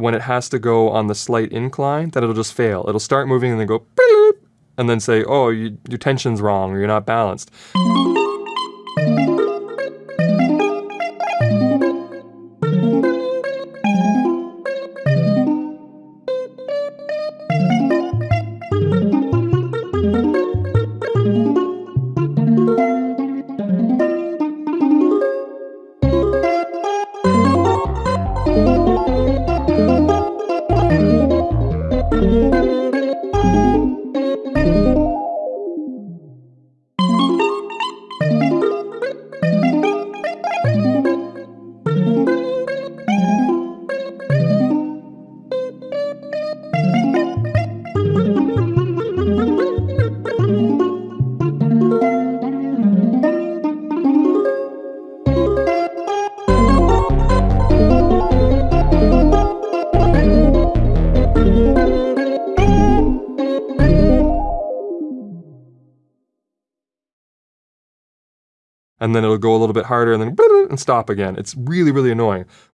when it has to go on the slight incline, then it'll just fail. It'll start moving and then go, and then say, oh, you, your tension's wrong or you're not balanced. And then it'll go a little bit harder and then and stop again. It's really, really annoying.